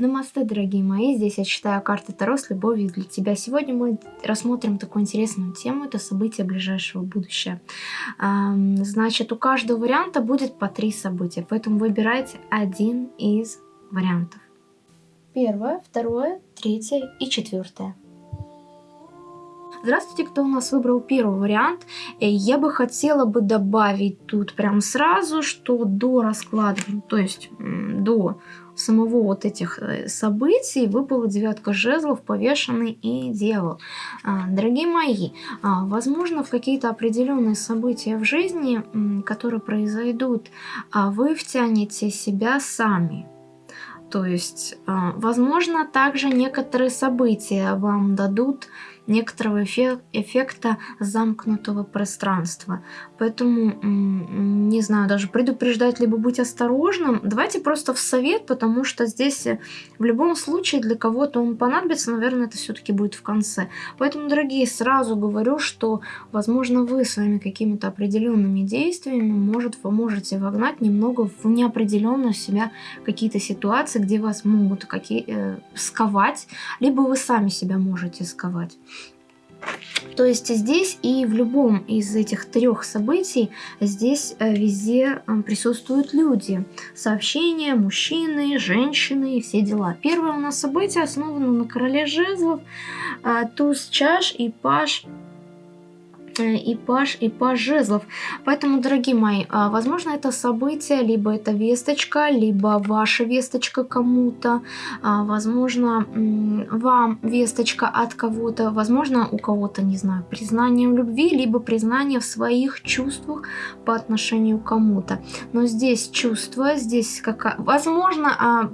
Намасте, дорогие мои, здесь я читаю карты Таро с любовью для тебя. Сегодня мы рассмотрим такую интересную тему, это события ближайшего будущего. Значит, у каждого варианта будет по три события, поэтому выбирайте один из вариантов. Первое, второе, третье и четвертое. Здравствуйте, кто у нас выбрал первый вариант. Э, я бы хотела бы добавить тут прям сразу, что до расклада, то есть до самого вот этих э, событий выпала девятка жезлов, повешенный и дьявол. А, дорогие мои, а, возможно, в какие-то определенные события в жизни, которые произойдут, а вы втянете себя сами. То есть, возможно, также некоторые события вам дадут некоторого эффекта замкнутого пространства. Поэтому, не знаю, даже предупреждать, либо быть осторожным. Давайте просто в совет, потому что здесь э, в любом случае для кого-то он понадобится, наверное, это все-таки будет в конце. Поэтому, дорогие, сразу говорю, что, возможно, вы своими какими-то определенными действиями, может, вы можете вогнать немного в неопределенную себя какие-то ситуации, где вас могут какие, э, сковать, либо вы сами себя можете сковать. То есть здесь и в любом из этих трех событий здесь э, везде э, присутствуют люди. Сообщения, мужчины, женщины и все дела. Первое у нас событие основано на короле жезлов, э, туз чаш и паш и паш, и паш жезлов. Поэтому, дорогие мои, а, возможно, это событие, либо это весточка, либо ваша весточка кому-то, а, возможно, вам весточка от кого-то, возможно, у кого-то, не знаю, признание в любви, либо признание в своих чувствах по отношению к кому-то. Но здесь чувство, здесь какая... Возможно, а,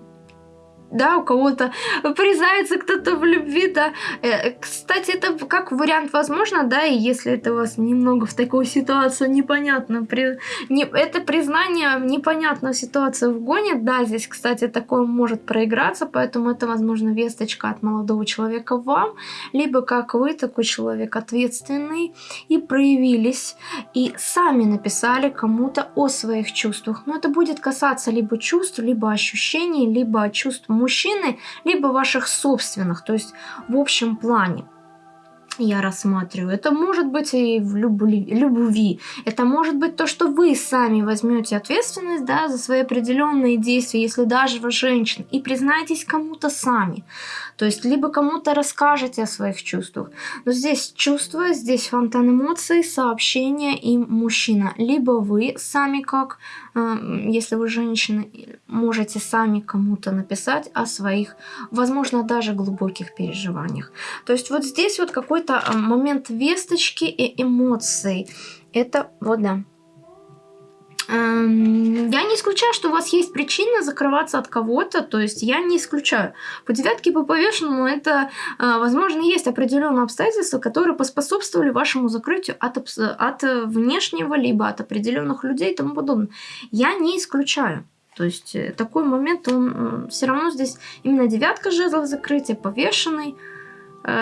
да, у кого-то признается кто-то в любви, да. Э, кстати, это как вариант возможно, да, и если это у вас немного в такую ситуацию непонятно, при, не, это признание непонятную ситуацию вгонит, да, здесь, кстати, такое может проиграться, поэтому это, возможно, весточка от молодого человека вам, либо как вы, такой человек ответственный, и проявились, и сами написали кому-то о своих чувствах, но это будет касаться либо чувств, либо ощущений, либо чувств мужчины, либо ваших собственных, то есть в общем плане я рассматриваю. Это может быть и в любви, любви. Это может быть то, что вы сами возьмете ответственность да, за свои определенные действия, если даже вы женщина, и признаетесь кому-то сами. То есть либо кому-то расскажете о своих чувствах. Но здесь чувства, здесь фонтан эмоций, сообщения и мужчина. Либо вы сами как, э, если вы женщина, можете сами кому-то написать о своих, возможно, даже глубоких переживаниях. То есть вот здесь вот какой-то э, момент весточки и эмоций. Это вот да. Эм, я не исключаю, что у вас есть причина закрываться от кого-то, то есть я не исключаю. По девятке по повешенному это, э, возможно, есть определенные обстоятельства, которые поспособствовали вашему закрытию от, от внешнего, либо от определенных людей и тому подобное. Я не исключаю. То есть э, такой момент, он все равно здесь именно девятка жезлов закрытия, повешенный, э,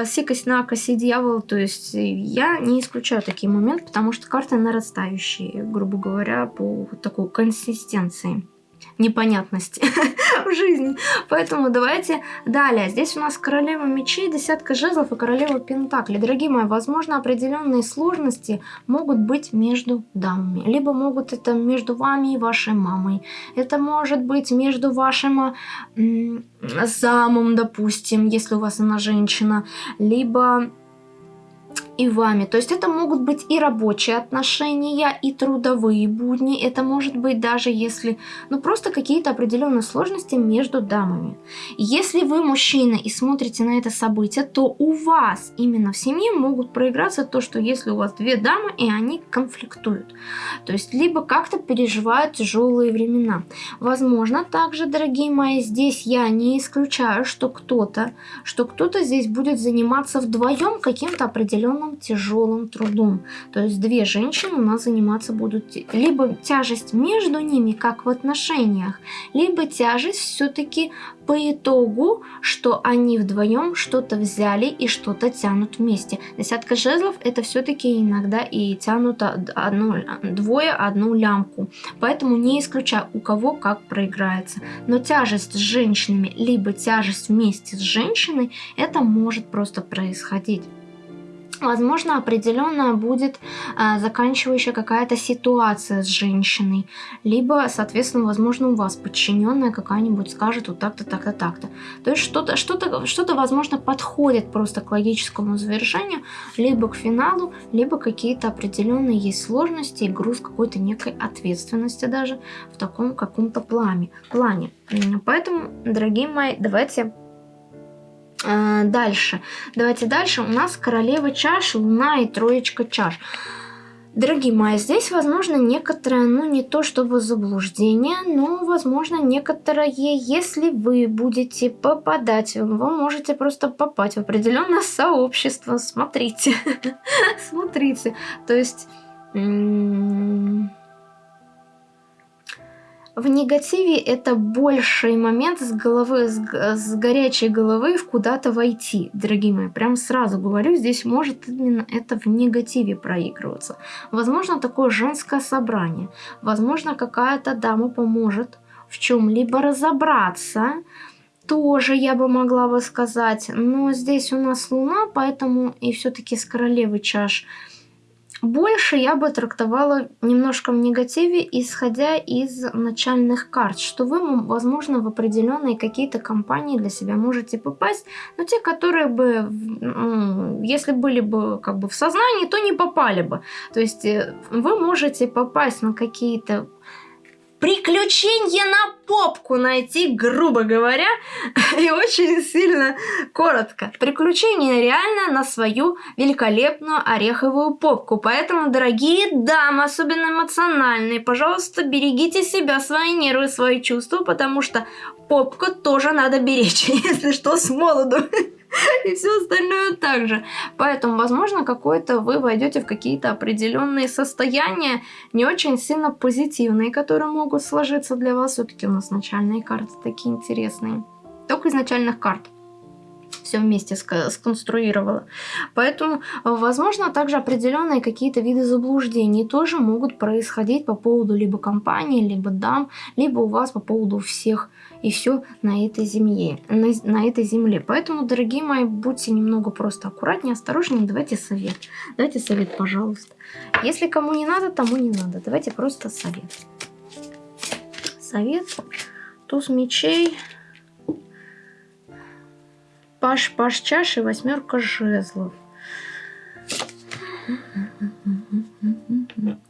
сикость, накость и дьявол. То есть я не исключаю такие моменты, потому что карты нарастающие, грубо говоря, по такой консистенции непонятности в жизни. Поэтому давайте далее. Здесь у нас королева мечей, десятка жезлов и королева пентаклей. Дорогие мои, возможно, определенные сложности могут быть между дамами. Либо могут это между вами и вашей мамой. Это может быть между вашим замом, допустим, если у вас она женщина. Либо и вами. То есть это могут быть и рабочие отношения, и трудовые будни. Это может быть даже если, ну просто какие-то определенные сложности между дамами. Если вы мужчина и смотрите на это событие, то у вас именно в семье могут проиграться то, что если у вас две дамы, и они конфликтуют. То есть либо как-то переживают тяжелые времена. Возможно, также, дорогие мои, здесь я не исключаю, что кто-то, что кто-то здесь будет заниматься вдвоем каким-то определенным тяжелым трудом. То есть две женщины у нас заниматься будут либо тяжесть между ними, как в отношениях, либо тяжесть все-таки по итогу, что они вдвоем что-то взяли и что-то тянут вместе. Десятка жезлов это все-таки иногда и тянут одну, двое одну лямку. Поэтому не исключаю, у кого как проиграется. Но тяжесть с женщинами, либо тяжесть вместе с женщиной, это может просто происходить возможно, определенная будет э, заканчивающая какая-то ситуация с женщиной, либо, соответственно, возможно, у вас подчиненная какая-нибудь скажет вот так-то, так-то, так-то. То есть что-то, что-то, что-то, возможно, подходит просто к логическому завершению, либо к финалу, либо какие-то определенные есть сложности и груз какой-то некой ответственности даже в таком каком-то плане. плане. Поэтому, дорогие мои, давайте дальше. Давайте дальше. У нас королева чаш, луна и троечка чаш. Дорогие мои, здесь возможно некоторое, ну не то чтобы заблуждение, но возможно некоторое, если вы будете попадать, вы можете просто попасть в определенное сообщество. Смотрите, смотрите. То есть... В негативе это больший момент с головы, с, с горячей головы в куда-то войти, дорогие мои. Прям сразу говорю, здесь может именно это в негативе проигрываться. Возможно, такое женское собрание. Возможно, какая-то дама поможет в чем-либо разобраться. Тоже я бы могла бы сказать. Но здесь у нас луна, поэтому и все-таки с королевы чаш – больше я бы трактовала немножко в негативе, исходя из начальных карт, что вы, возможно, в определенные какие-то компании для себя можете попасть, но те, которые бы, если были бы как бы в сознании, то не попали бы. То есть э, вы можете попасть на какие-то приключения на попку найти, грубо говоря, и очень сильно коротко. Приключения реально на свою великолепную ореховую попку. Поэтому, дорогие дамы, особенно эмоциональные, пожалуйста, берегите себя, свои нервы, свои чувства, потому что попку тоже надо беречь, если что, с молоду. и все остальное также. Поэтому, возможно, какое-то вы войдете в какие-то определенные состояния, не очень сильно позитивные, которые могут сложиться для вас. Все-таки у нас начальные карты такие интересные. Только из начальных карт все вместе сконструировала. Поэтому, возможно, также определенные какие-то виды заблуждений тоже могут происходить по поводу либо компании, либо дам, либо у вас по поводу всех и все на этой земле. На, на этой земле. Поэтому, дорогие мои, будьте немного просто аккуратнее, осторожнее. Давайте совет. Давайте совет, пожалуйста. Если кому не надо, тому не надо. Давайте просто совет. Совет. Туз мечей. Паш, паш чаши, восьмерка жезлов.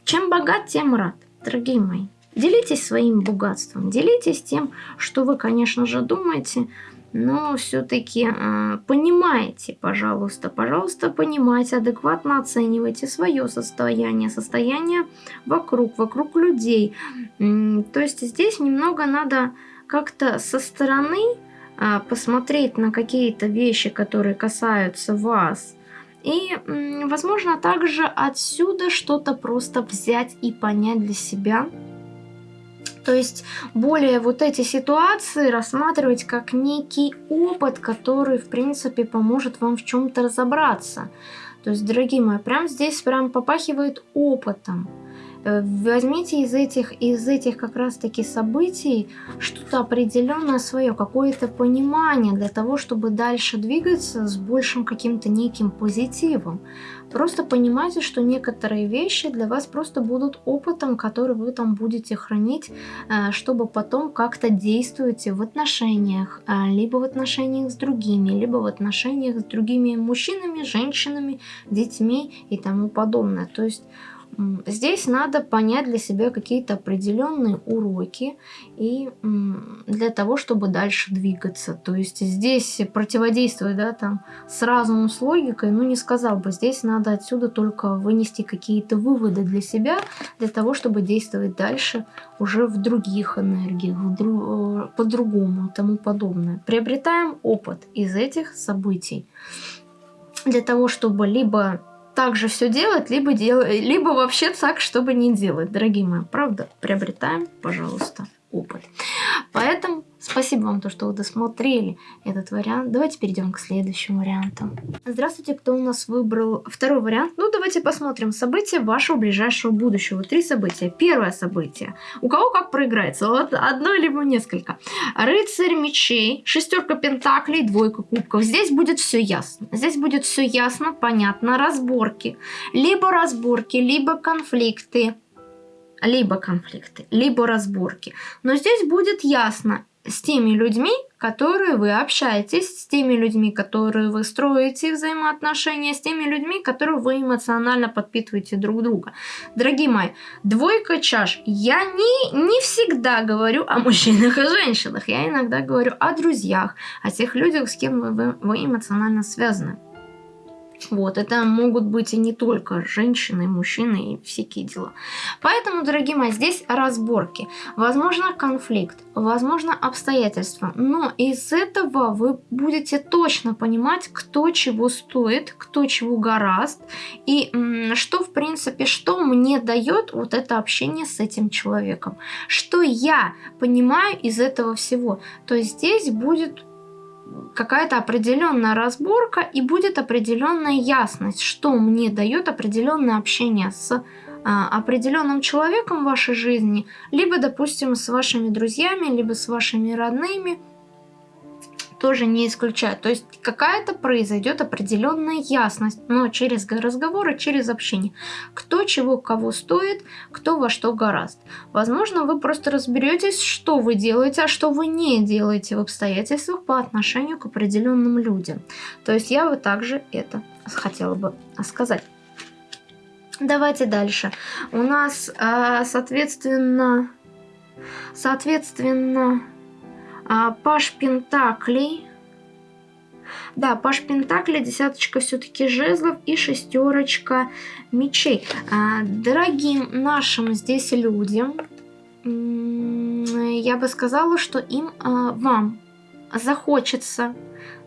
Чем богат, тем рад, дорогие мои. Делитесь своим богатством, делитесь тем, что вы, конечно же, думаете, но все-таки э, понимаете, пожалуйста, пожалуйста, понимайте, адекватно оценивайте свое состояние, состояние вокруг, вокруг людей. То есть здесь немного надо как-то со стороны а, посмотреть на какие-то вещи, которые касаются вас. И, возможно, также отсюда что-то просто взять и понять для себя. То есть более вот эти ситуации рассматривать как некий опыт, который, в принципе, поможет вам в чем-то разобраться. То есть, дорогие мои, прям здесь прям попахивает опытом. Э, возьмите из этих, из этих как раз-таки событий что-то определенное свое, какое-то понимание для того, чтобы дальше двигаться с большим каким-то неким позитивом. Просто понимайте, что некоторые вещи для вас просто будут опытом, который вы там будете хранить, э, чтобы потом как-то действовать в отношениях, э, либо в отношениях с другими, либо в отношениях с другими мужчинами, женщинами, детьми и тому подобное. То есть Здесь надо понять для себя какие-то определенные уроки и для того, чтобы дальше двигаться. То есть здесь противодействовать да, там, с разумом, с логикой, ну не сказал бы. Здесь надо отсюда только вынести какие-то выводы для себя, для того, чтобы действовать дальше уже в других энергиях, друг, по-другому и тому подобное. Приобретаем опыт из этих событий для того, чтобы либо так же все делать, либо, дел... либо вообще так, чтобы не делать, дорогие мои. Правда, приобретаем, пожалуйста, опыт. Поэтому спасибо вам, то, что вы досмотрели этот вариант. Давайте перейдем к следующему варианту. Здравствуйте, кто у нас выбрал второй вариант? Ну, давайте посмотрим события вашего ближайшего будущего. Три события. Первое событие. У кого как проиграется? Вот одно либо несколько. Рыцарь мечей, шестерка пентаклей, двойка кубков. Здесь будет все ясно. Здесь будет все ясно, понятно. Разборки. Либо разборки, либо конфликты либо конфликты, либо разборки. Но здесь будет ясно с теми людьми, которые вы общаетесь, с теми людьми, которые вы строите взаимоотношения, с теми людьми, которые вы эмоционально подпитываете друг друга. Дорогие мои, двойка чаш. Я не, не всегда говорю о мужчинах и женщинах. Я иногда говорю о друзьях, о тех людях, с кем вы, вы эмоционально связаны. Вот, это могут быть и не только женщины, мужчины и всякие дела. Поэтому, дорогие мои, здесь разборки. Возможно, конфликт, возможно, обстоятельства. Но из этого вы будете точно понимать, кто чего стоит, кто чего гораст. И что, в принципе, что мне дает вот это общение с этим человеком. Что я понимаю из этого всего. То есть здесь будет какая-то определенная разборка и будет определенная ясность, что мне дает определенное общение с а, определенным человеком в вашей жизни, либо, допустим, с вашими друзьями, либо с вашими родными – тоже не исключаю. То есть какая-то произойдет определенная ясность, но через разговоры, через общение. Кто чего кого стоит, кто во что гораст. Возможно, вы просто разберетесь, что вы делаете, а что вы не делаете в обстоятельствах по отношению к определенным людям. То есть я бы также это хотела бы сказать. Давайте дальше. У нас, а, соответственно, соответственно, а, Паш Пентаклей. Да, Паш Пентакли, десяточка все-таки жезлов и шестерочка мечей. А, дорогим нашим здесь людям, я бы сказала, что им, а, вам захочется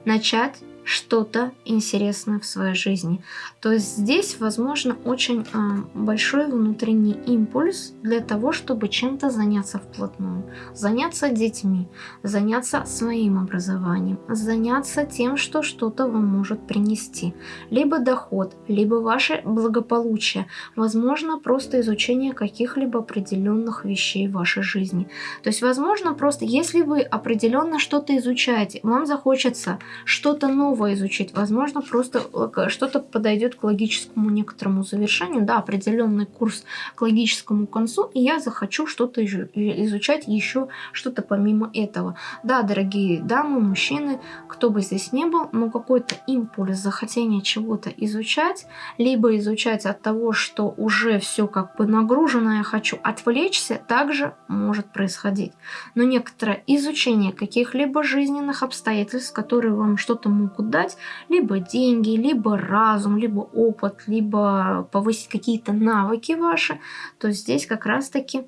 начать что-то интересное в своей жизни. То есть здесь, возможно, очень э, большой внутренний импульс для того, чтобы чем-то заняться вплотную. Заняться детьми, заняться своим образованием, заняться тем, что что-то вам может принести. Либо доход, либо ваше благополучие. Возможно, просто изучение каких-либо определенных вещей в вашей жизни. То есть, возможно, просто если вы определенно что-то изучаете, вам захочется что-то новое новое изучить. Возможно, просто э, что-то подойдет к логическому некоторому завершению, да, определенный курс к логическому концу, и я захочу что-то изучать еще что-то помимо этого. Да, дорогие дамы, мужчины, кто бы здесь не был, но какой-то импульс захотения чего-то изучать, либо изучать от того, что уже все как бы нагружено, я хочу отвлечься, также может происходить. Но некоторое изучение каких-либо жизненных обстоятельств, которые вам что-то могут дать либо деньги, либо разум, либо опыт, либо повысить какие-то навыки ваши, то здесь как раз-таки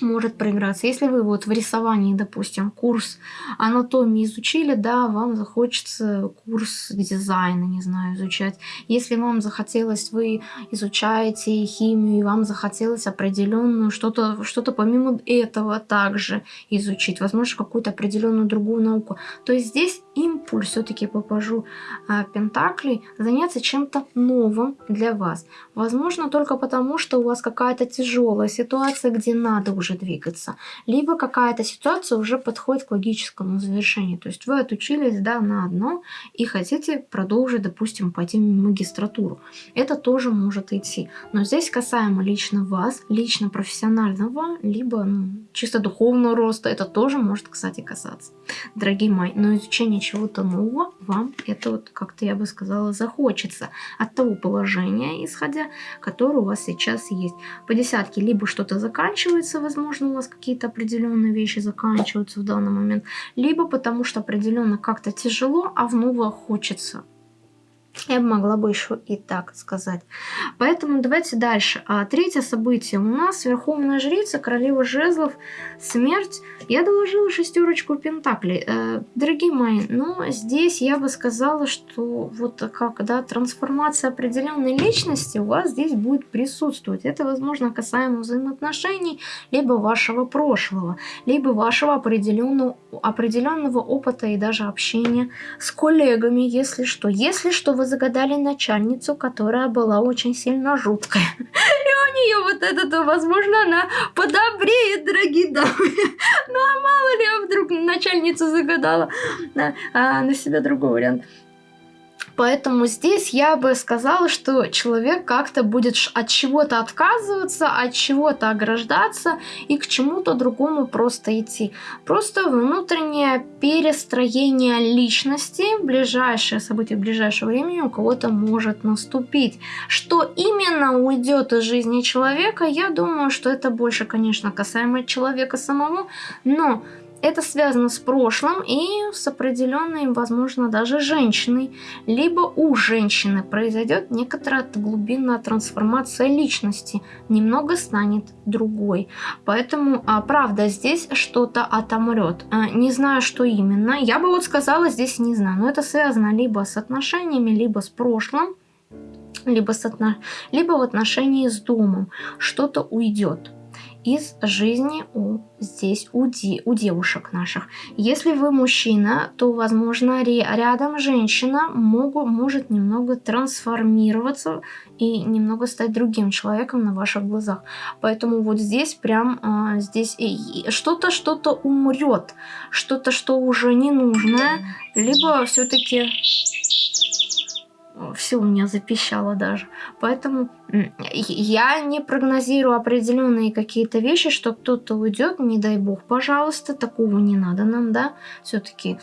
может проиграться. Если вы вот в рисовании, допустим, курс анатомии изучили, да, вам захочется курс дизайна, не знаю, изучать. Если вам захотелось, вы изучаете химию, и вам захотелось определенную что-то что, -то, помимо этого также изучить, возможно, какую-то определенную другую науку, то есть здесь импульс, все-таки попажу а, Пентаклей, заняться чем-то новым для вас. Возможно, только потому, что у вас какая-то тяжелая ситуация, где надо уже уже двигаться. Либо какая-то ситуация уже подходит к логическому завершению. То есть вы отучились да, на одно и хотите продолжить, допустим, пойти в магистратуру. Это тоже может идти. Но здесь касаемо лично вас, лично профессионального, либо ну, чисто духовного роста, это тоже может, кстати, касаться. Дорогие мои, но изучение чего-то нового вам это вот как-то, я бы сказала, захочется от того положения, исходя, которое у вас сейчас есть. По десятке либо что-то заканчивается, возможно, возможно, у вас какие-то определенные вещи заканчиваются в данный момент, либо потому что определенно как-то тяжело, а в новое хочется Я бы могла бы еще и так сказать. Поэтому давайте дальше. А третье событие. У нас Верховная Жрица, Королева Жезлов, Смерть. Я доложила шестерочку Пентаклей. Э, дорогие мои, но здесь я бы сказала, что вот как, да, трансформация определенной личности у вас здесь будет присутствовать. Это, возможно, касаемо взаимоотношений, либо вашего прошлого, либо вашего определенного, определенного опыта и даже общения с коллегами, если что. Если что, вы загадали начальницу, которая была очень сильно жуткая. И у нее вот это, возможно, она подобреет, дорогие дамы. Ну а мало ли, я вдруг начальницу загадала а на себя другой вариант. Поэтому здесь я бы сказала, что человек как-то будет от чего-то отказываться, от чего-то ограждаться и к чему-то другому просто идти. Просто внутреннее перестроение личности, ближайшее событие ближайшего времени у кого-то может наступить. Что именно уйдет из жизни человека, я думаю, что это больше, конечно, касаемо человека самого, но это связано с прошлым и с определенной, возможно, даже женщиной. Либо у женщины произойдет некоторая глубинная трансформация личности, немного станет другой. Поэтому, а, правда, здесь что-то отомрет. А, не знаю, что именно. Я бы вот сказала, здесь не знаю. Но это связано либо с отношениями, либо с прошлым, либо, с отно... либо в отношении с домом. Что-то уйдет из жизни у, здесь у, де, у девушек наших. Если вы мужчина, то, возможно, рядом женщина могу, может немного трансформироваться и немного стать другим человеком на ваших глазах. Поэтому вот здесь прям а, здесь что-то, что-то умрет, что-то, что уже не нужное, либо все-таки все у меня запищало даже. Поэтому я не прогнозирую определенные какие-то вещи, что кто-то уйдет, не дай бог, пожалуйста, такого не надо нам, да, все-таки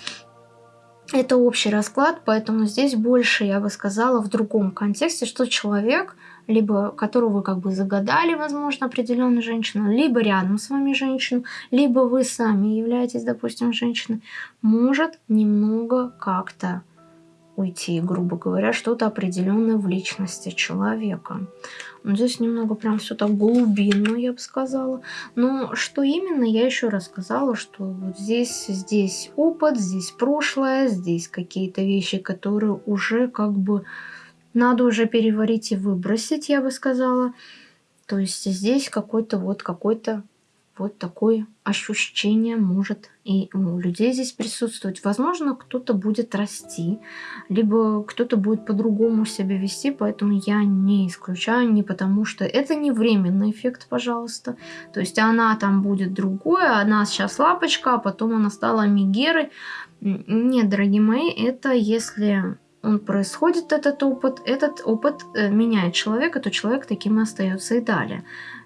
это общий расклад, поэтому здесь больше, я бы сказала, в другом контексте, что человек, либо которого вы как бы загадали, возможно, определенную женщину, либо рядом с вами женщину, либо вы сами являетесь, допустим, женщиной, может немного как-то уйти, грубо говоря, что-то определенное в личности человека. Но здесь немного прям все так глубинно, я бы сказала. Но что именно, я еще рассказала, что вот здесь, здесь опыт, здесь прошлое, здесь какие-то вещи, которые уже как бы надо уже переварить и выбросить, я бы сказала. То есть здесь какой-то вот какой-то вот такое ощущение может и у людей здесь присутствовать. Возможно, кто-то будет расти, либо кто-то будет по-другому себя вести, поэтому я не исключаю, не потому что это не временный эффект, пожалуйста. То есть она там будет другое, она сейчас лапочка, а потом она стала мигерой. Нет, дорогие мои, это если он происходит, этот опыт, этот опыт э, меняет человека, то человек таким и остается и далее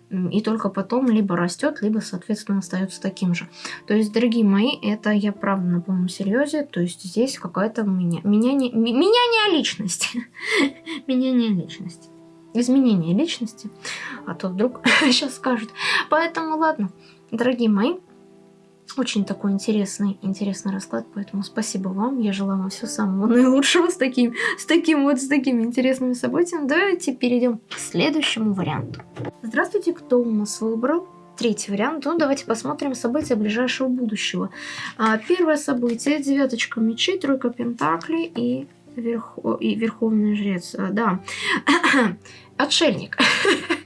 и только потом либо растет, либо, соответственно, остается таким же. То есть, дорогие мои, это я правда на полном серьезе, то есть здесь какая-то меня, меня не, меняние личности. меняние личности. Изменение личности. А то вдруг сейчас скажут. Поэтому, ладно, дорогие мои, очень такой интересный, интересный расклад, поэтому спасибо вам. Я желаю вам всего самого наилучшего с таким, с таким вот, с такими интересными событиями. Давайте перейдем к следующему варианту. Здравствуйте, кто у нас выбрал? Третий вариант. Ну, давайте посмотрим события ближайшего будущего. А, первое событие. Девяточка мечей, тройка пентаклей и, верхо... и верховный жрец. А, да. Отшельник.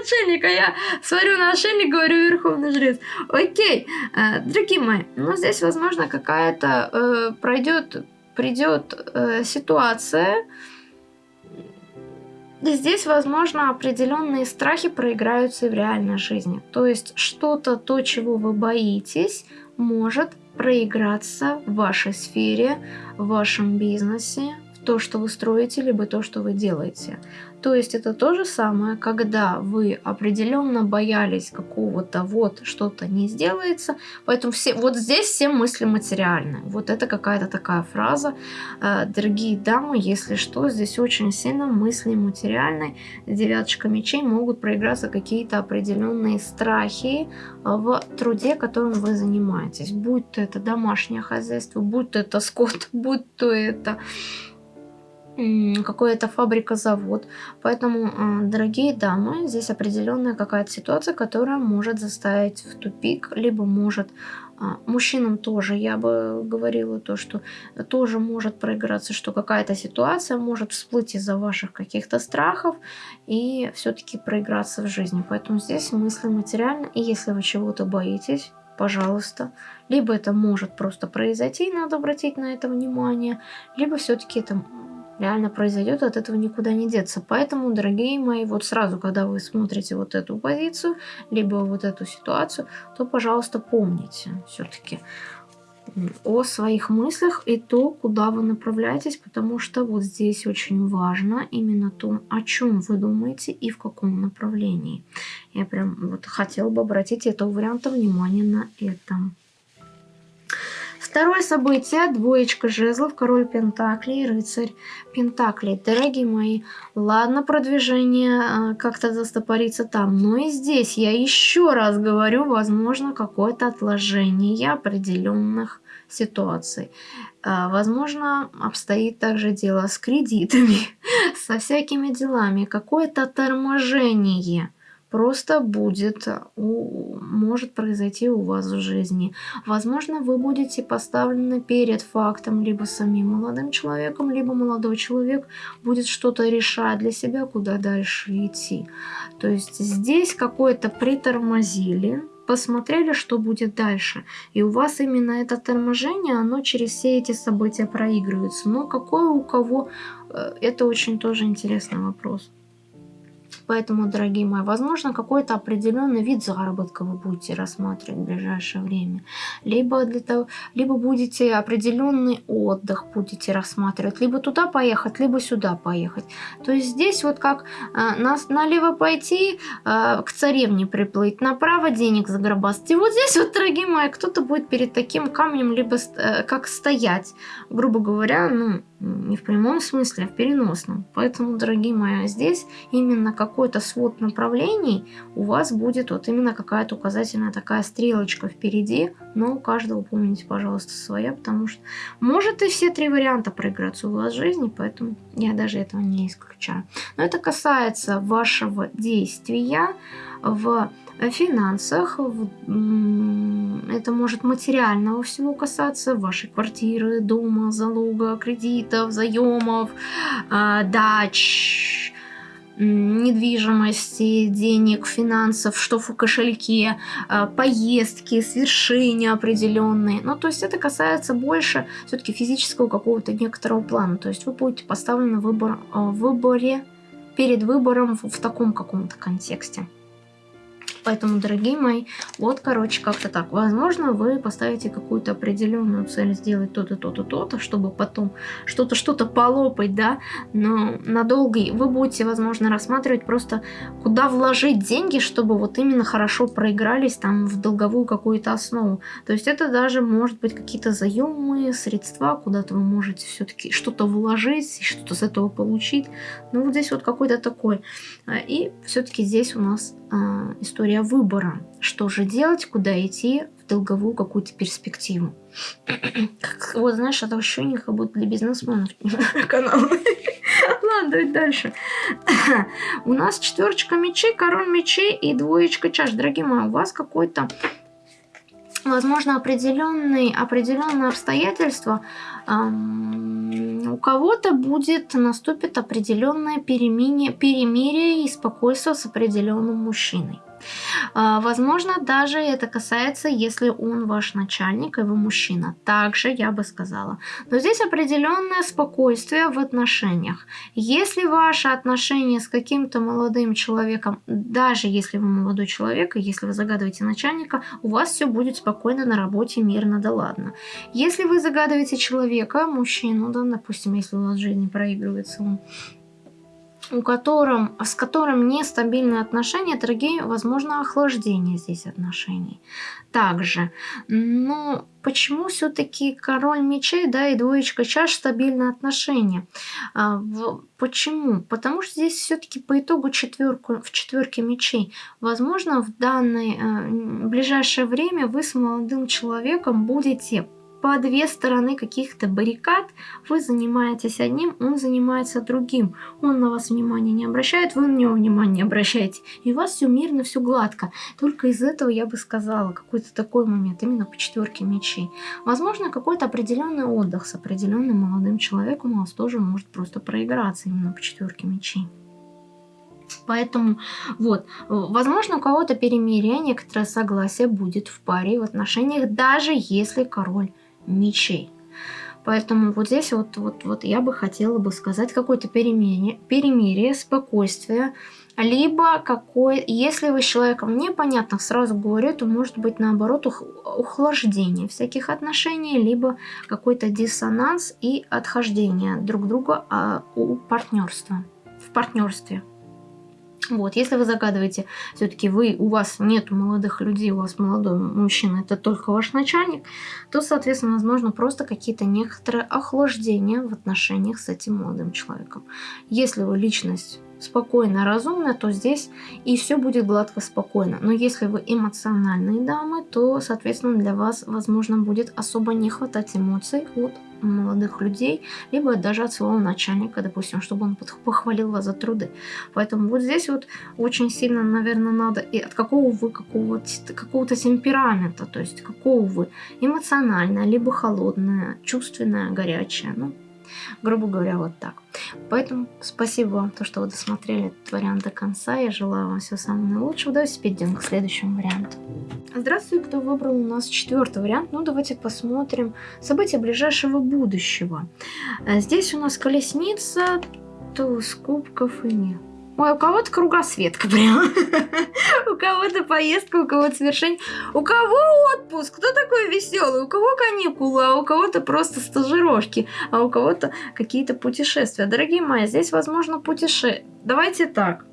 отшельника. Я смотрю на отшельник, говорю, верховный жрец. Окей, э, дорогие мои, ну здесь, возможно, какая-то э, пройдет, придет э, ситуация, Здесь, возможно, определенные страхи проиграются и в реальной жизни. То есть что-то, то, чего вы боитесь, может проиграться в вашей сфере, в вашем бизнесе, то, что вы строите, либо то, что вы делаете. То есть это то же самое, когда вы определенно боялись какого-то вот что-то не сделается, поэтому все, вот здесь все мысли материальные. Вот это какая-то такая фраза. Э, дорогие дамы, если что, здесь очень сильно мысли материальные. Девяточка мечей могут проиграться какие-то определенные страхи в труде, которым вы занимаетесь. Будь то это домашнее хозяйство, будь то это скот, будь то это какая-то фабрика, завод. Поэтому, а, дорогие дамы, здесь определенная какая-то ситуация, которая может заставить в тупик, либо может а, мужчинам тоже, я бы говорила то, что тоже может проиграться, что какая-то ситуация может всплыть из-за ваших каких-то страхов и все-таки проиграться в жизни. Поэтому здесь мысли материально, и если вы чего-то боитесь, пожалуйста. Либо это может просто произойти, надо обратить на это внимание, либо все-таки это реально произойдет, от этого никуда не деться. Поэтому, дорогие мои, вот сразу, когда вы смотрите вот эту позицию, либо вот эту ситуацию, то, пожалуйста, помните все-таки о своих мыслях и то, куда вы направляетесь, потому что вот здесь очень важно именно то, о чем вы думаете и в каком направлении. Я прям вот хотела бы обратить этого варианта внимание на это. Второе событие, двоечка жезлов, король пентаклей, рыцарь пентаклей. Дорогие мои, ладно, продвижение э, как-то застопорится там, но и здесь я еще раз говорю, возможно, какое-то отложение определенных ситуаций. Э, возможно, обстоит также дело с кредитами, со всякими делами, какое-то торможение – просто будет, э, может произойти у вас в жизни. Возможно, вы будете поставлены перед фактом либо самим молодым человеком, либо молодой человек будет что-то решать для себя, куда дальше идти. То есть здесь какое-то притормозили, посмотрели, что будет дальше. И у вас именно это торможение, оно через все эти события проигрывается. Но какое у кого, э, это очень тоже интересный вопрос. Поэтому, дорогие мои, возможно, какой-то определенный вид заработка вы будете рассматривать в ближайшее время. Либо, для того, либо будете определенный отдых будете рассматривать. Либо туда поехать, либо сюда поехать. То есть здесь вот как э, на, налево пойти, э, к царевне приплыть, направо денег загробастать. И вот здесь вот, дорогие мои, кто-то будет перед таким камнем либо э, как стоять. Грубо говоря, ну, не в прямом смысле, а в переносном. Поэтому, дорогие мои, здесь именно какой-то свод направлений у вас будет вот именно какая-то указательная такая стрелочка впереди, но у каждого помните, пожалуйста, своя, потому что может и все три варианта проиграться у вас в жизни, поэтому я даже этого не исключаю. Но это касается вашего действия в финансах, в, это может материального всего касаться, вашей квартиры, дома, залога, кредитов, заемов, э, дач, недвижимости, денег, финансов, что в кошельке, э, поездки, свершения определенные. Ну, то есть это касается больше все-таки физического какого-то некоторого плана. То есть вы будете поставлены в выбор, э, в выборе, перед выбором в, в таком каком-то контексте. Поэтому, дорогие мои, вот, короче, как-то так. Возможно, вы поставите какую-то определенную цель сделать то-то, то-то, то-то, чтобы потом что-то, что-то полопать, да, но надолго вы будете, возможно, рассматривать просто, куда вложить деньги, чтобы вот именно хорошо проигрались там в долговую какую-то основу. То есть это даже может быть какие-то заемные средства, куда-то вы можете все-таки что-то вложить, что-то с этого получить. Ну, вот здесь вот какой-то такой. А, и все-таки здесь у нас история выбора. Что же делать, куда идти в долговую какую-то перспективу. как, вот знаешь, это ощущение как будто для бизнесменов канал. Ладно, давай дальше. у нас четверочка мечей, король мечей и двоечка чаш. Дорогие мои, у вас какой-то возможно, определенные, определенные обстоятельства, у кого-то будет, наступит определенное перемирие, и спокойствие с определенным мужчиной. А, возможно, даже это касается, если он ваш начальник, и вы мужчина. Также я бы сказала. Но здесь определенное спокойствие в отношениях. Если ваши отношения с каким-то молодым человеком, даже если вы молодой человек, и если вы загадываете начальника, у вас все будет спокойно на работе, мирно, да ладно. Если вы загадываете человека, мужчину, да, допустим, если у вас в жизни проигрывается он, у котором, с которым нестабильные отношения, дорогие, возможно, охлаждение здесь отношений. Также, но почему все-таки король мечей, да, и двоечка чаш стабильные отношения? А, в, почему? Потому что здесь все-таки по итогу четверку, в четверке мечей, возможно, в данное э, ближайшее время вы с молодым человеком будете по две стороны каких-то баррикад. Вы занимаетесь одним, он занимается другим. Он на вас внимания не обращает, вы на него внимания не обращаете. И у вас все мирно, все гладко. Только из этого я бы сказала, какой-то такой момент, именно по четверке мечей. Возможно, какой-то определенный отдых с определенным молодым человеком у вас тоже может просто проиграться именно по четверке мечей. Поэтому вот, возможно, у кого-то перемирие, некоторое согласие будет в паре в отношениях, даже если король мечей. Поэтому вот здесь вот, вот, вот я бы хотела бы сказать какое-то перемирие, перемирие, спокойствие, либо какой, если вы с человеком непонятно, сразу говорю, то может быть наоборот ух, ухлаждение всяких отношений, либо какой-то диссонанс и отхождение друг друга а, у партнерства, в партнерстве. Вот, если вы загадываете, все-таки вы, у вас нет молодых людей, у вас молодой мужчина, это только ваш начальник, то, соответственно, возможно, просто какие-то некоторые охлаждения в отношениях с этим молодым человеком. Если вы личность спокойно, разумно, то здесь и все будет гладко спокойно. Но если вы эмоциональные дамы, то, соответственно, для вас, возможно, будет особо не хватать эмоций от молодых людей, либо даже от своего начальника, допустим, чтобы он похвалил вас за труды. Поэтому вот здесь вот очень сильно, наверное, надо и от какого вы какого-то какого темперамента, то есть какого вы эмоциональное, либо холодное, чувственное, горячее. Ну, Грубо говоря, вот так. Поэтому спасибо вам, то, что вы досмотрели этот вариант до конца. Я желаю вам всего самого наилучшего. Давайте перейдем к следующему варианту. Здравствуйте, кто выбрал у нас четвертый вариант. Ну, давайте посмотрим события ближайшего будущего. Э, здесь у нас колесница, туз кубков и нет. Ой, у кого-то кругосветка прям. у кого-то поездка, у кого-то совершение. У кого отпуск? Кто такой веселый? У кого каникулы, а у кого-то просто стажировки, а у кого-то какие-то путешествия. Дорогие мои, здесь возможно путешествие. Давайте так.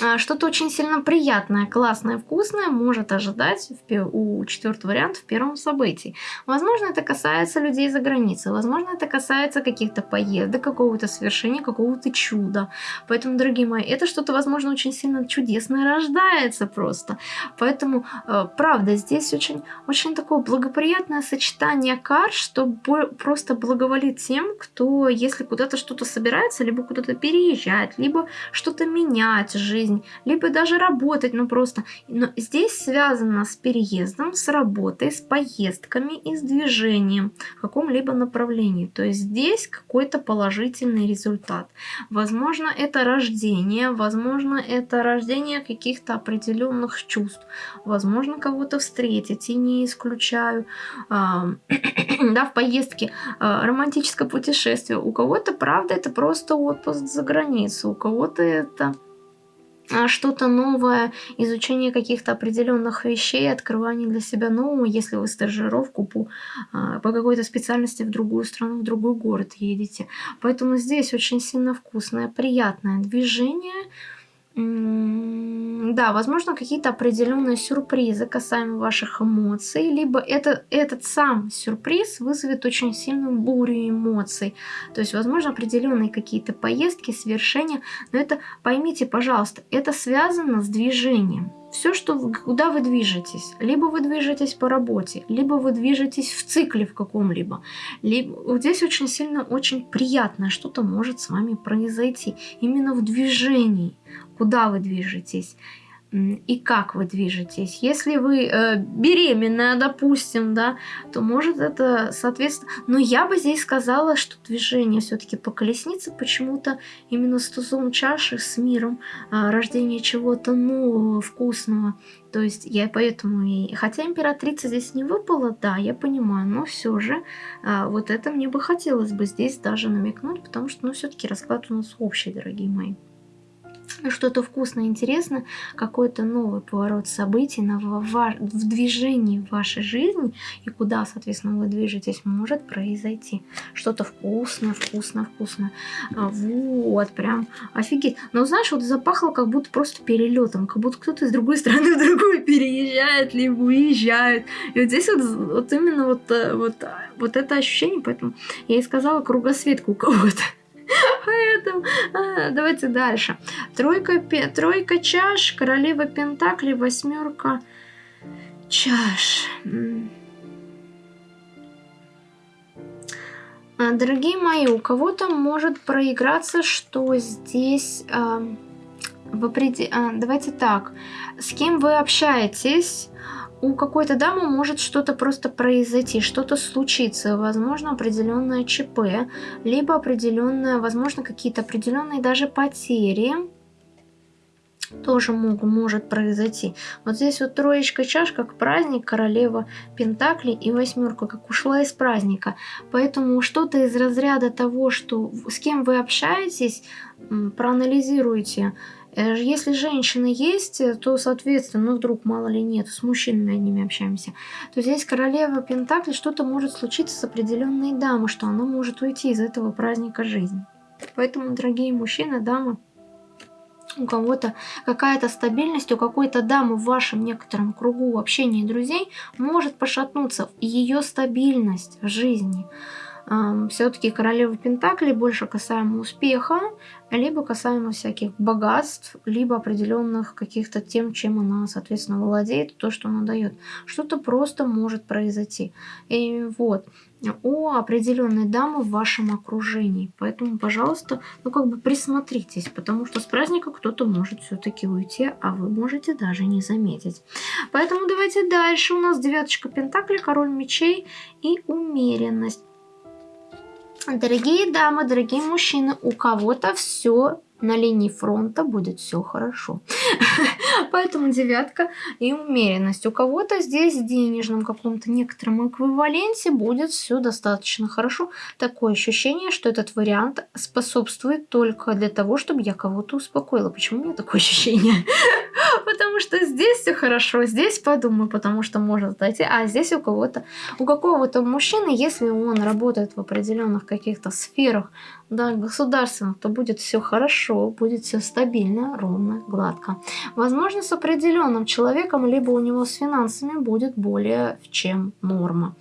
А, что-то очень сильно приятное, классное, вкусное может ожидать у четвертого варианта в первом событии. Возможно, это касается людей за границей, возможно, это касается каких-то поездок, какого-то совершения, какого-то чуда. Поэтому, дорогие мои, это что-то, возможно, очень сильно чудесное рождается просто. Поэтому, э, правда, здесь очень, очень такое благоприятное сочетание карт, что просто благоволит тем, кто, если куда-то что-то собирается, либо куда-то переезжать, либо что-то менять жизнь, жизнь, либо даже работать, ну просто. Но здесь связано с переездом, с работой, с поездками и с движением в каком-либо направлении. То есть здесь какой-то положительный результат. Возможно, это рождение, возможно, это рождение каких-то определенных чувств. Возможно, кого-то встретить, и не исключаю. да, в поездке романтическое путешествие. У кого-то, правда, это просто отпуск за границу, у кого-то это а, что-то новое, изучение каких-то определенных вещей, открывание для себя нового, если вы стажировку по, а, по какой-то специальности в другую страну, в другой город едете. Поэтому здесь очень сильно вкусное, приятное движение, да, возможно, какие-то определенные сюрпризы касаемо ваших эмоций, либо это, этот сам сюрприз вызовет очень сильную бурю эмоций. То есть, возможно, определенные какие-то поездки, свершения, но это, поймите, пожалуйста, это связано с движением. Все, что куда вы движетесь, либо вы движетесь по работе, либо вы движетесь в цикле в каком-либо, либо здесь очень сильно, очень приятное что-то может с вами произойти. Именно в движении куда вы движетесь и как вы движетесь. Если вы э, беременная, допустим, да, то может это, соответственно... Но я бы здесь сказала, что движение все-таки по колеснице почему-то именно с тузом чаши, с миром, э, рождение чего-то нового, вкусного. То есть я поэтому и... Хотя императрица здесь не выпала, да, я понимаю, но все же э, вот это мне бы хотелось бы здесь даже намекнуть, потому что, ну, все-таки расклад у нас общий, дорогие мои что-то вкусное, интересное, какой-то новый поворот событий на, в, в движении вашей жизни и куда, соответственно, вы движетесь, может произойти. Что-то вкусное, вкусное, вкусное. А, вот, прям офигеть. Но знаешь, вот запахло как будто просто перелетом, как будто кто-то из другой страны в другую переезжает, либо уезжает. И вот здесь вот, вот именно вот, э, вот, вот это ощущение, поэтому я и сказала кругосветку у кого-то. Поэтому а, давайте дальше. Тройка, тройка чаш, королева пентакли, восьмерка чаш. А, дорогие мои, у кого-то может проиграться, что здесь... Э, в опред... а, давайте так. С кем вы общаетесь, у какой-то дамы может что-то просто произойти, что-то случиться, возможно, определенное ЧП, либо определенное, возможно, какие-то определенные даже потери тоже могут, может произойти. Вот здесь вот троечка чаш, как праздник, королева Пентакли и восьмерка, как ушла из праздника. Поэтому что-то из разряда того, что с кем вы общаетесь, проанализируйте. Э, если женщины есть, то, соответственно, ну вдруг мало ли нет, с мужчинами одними общаемся, то здесь королева Пентакли что-то может случиться с определенной дамой, что она может уйти из этого праздника жизни. Поэтому, дорогие мужчины, дамы, у кого-то какая-то стабильность, у какой-то дамы в вашем некотором кругу общения и друзей может пошатнуться ее стабильность в жизни. Все-таки королева Пентакли больше касаемо успеха, либо касаемо всяких богатств, либо определенных каких-то тем, чем она, соответственно, владеет, то, что она дает. Что-то просто может произойти. И вот, у определенной дамы в вашем окружении. Поэтому, пожалуйста, ну как бы присмотритесь, потому что с праздника кто-то может все-таки уйти, а вы можете даже не заметить. Поэтому давайте дальше. У нас девяточка Пентакли, король мечей и умеренность. Дорогие дамы, дорогие мужчины, у кого-то все на линии фронта будет все хорошо. Поэтому девятка и умеренность. У кого-то здесь в денежном каком-то некотором эквиваленте будет все достаточно хорошо. Такое ощущение, что этот вариант способствует только для того, чтобы я кого-то успокоила. Почему у меня такое ощущение? Потому что здесь все хорошо, здесь подумаю, потому что может зайти, а здесь у кого-то, у какого-то мужчины, если он работает в определенных каких-то сферах, да, государственных, то будет все хорошо, будет все стабильно, ровно, гладко. Возможно, с определенным человеком, либо у него с финансами будет более чем норма.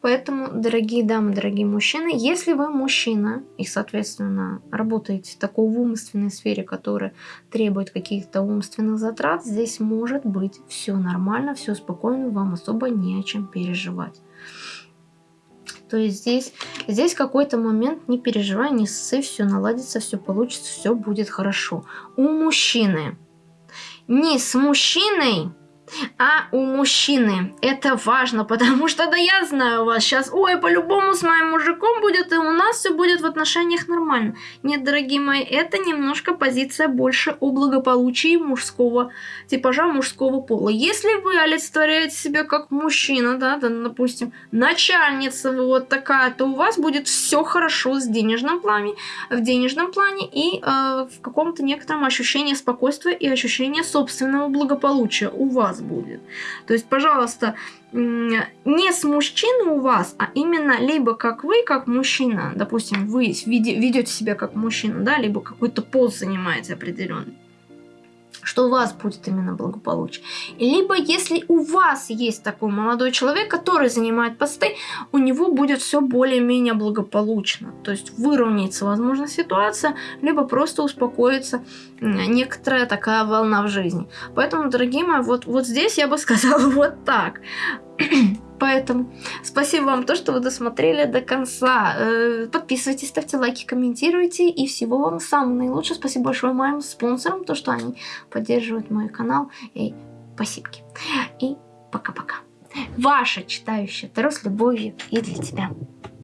Поэтому, дорогие дамы, дорогие мужчины, если вы мужчина и, соответственно, работаете в такой умственной сфере, которая требует каких-то умственных затрат, здесь может быть все нормально, все спокойно, вам особо не о чем переживать. То есть здесь, здесь какой-то момент, не переживай, не ссы, все наладится, все получится, все будет хорошо. У мужчины. Не с мужчиной а у мужчины. Это важно, потому что, да я знаю вас сейчас, ой, по-любому с моим мужиком будет, и у нас все будет в отношениях нормально. Нет, дорогие мои, это немножко позиция больше о благополучии мужского типажа, мужского пола. Если вы олицетворяете себя как мужчина, да, да, допустим, начальница вот такая, то у вас будет все хорошо с денежным плане, в денежном плане и э, в каком-то некотором ощущении спокойствия и ощущения собственного благополучия у вас будет. То есть, пожалуйста, не с мужчиной у вас, а именно либо как вы, как мужчина, допустим, вы ведете себя как мужчина, да, либо какой-то пост занимаете определенный что у вас будет именно благополучие. Либо если у вас есть такой молодой человек, который занимает посты, у него будет все более-менее благополучно. То есть выровняется, возможно, ситуация, либо просто успокоится некоторая такая волна в жизни. Поэтому, дорогие мои, вот, вот здесь я бы сказала вот так. Поэтому спасибо вам то, что вы досмотрели до конца. Э, подписывайтесь, ставьте лайки, комментируйте. И всего вам самого наилучшего. Спасибо большое моим спонсорам, то, что они поддерживают мой канал. И спасибо. И пока-пока. Ваша читающая Таро с любовью и для тебя.